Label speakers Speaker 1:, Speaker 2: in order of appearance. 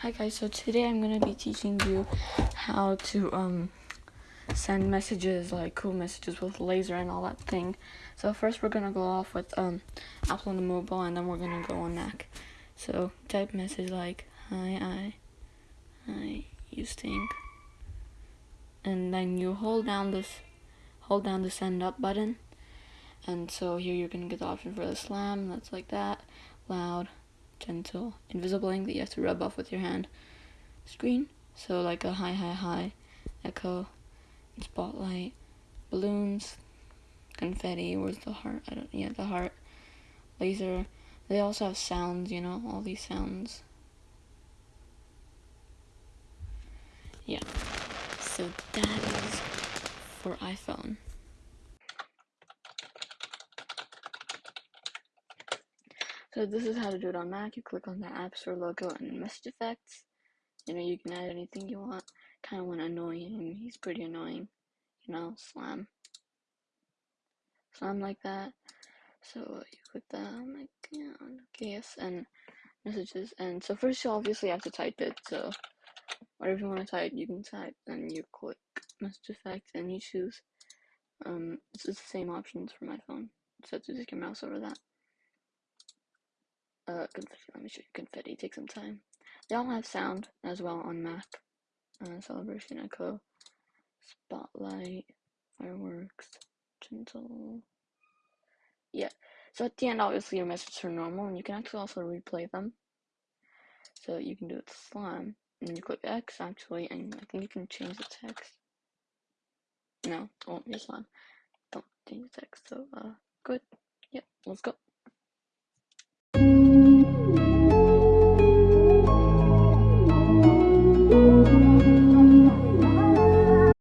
Speaker 1: Hi guys, so today I'm gonna be teaching you how to um send messages like cool messages with laser and all that thing. So first we're gonna go off with um Apple on the mobile and then we're gonna go on Mac. So type message like hi I hi you stink and then you hold down this hold down the send up button and so here you're gonna get the option for the slam that's like that loud gentle invisible ink that you have to rub off with your hand. Screen. So like a high high high echo spotlight balloons confetti where's the heart? I don't yeah the heart laser. They also have sounds you know all these sounds. Yeah. So that is for iphone So this is how to do it on Mac. You click on the App Store logo and message effects. You know, you can add anything you want. Kind of want to annoy him. He's pretty annoying. You know, slam. Slam like that. So you click that. I'm like, yeah, okay, yes, and messages. And so first you obviously have to type it. So whatever you want to type, you can type. Then you click message effects and you choose. Um, it's the same options for my phone. So to take your mouse over that. Uh, confetti, let me show you confetti, take some time. They all have sound as well on Mac. Uh, celebration echo, spotlight, fireworks, gentle. Yeah, so at the end, obviously, your messages are normal, and you can actually also replay them. So you can do it slam, and you click X actually, and I think you can change the text. No, it won't be slime. Don't change the text, so, uh, good.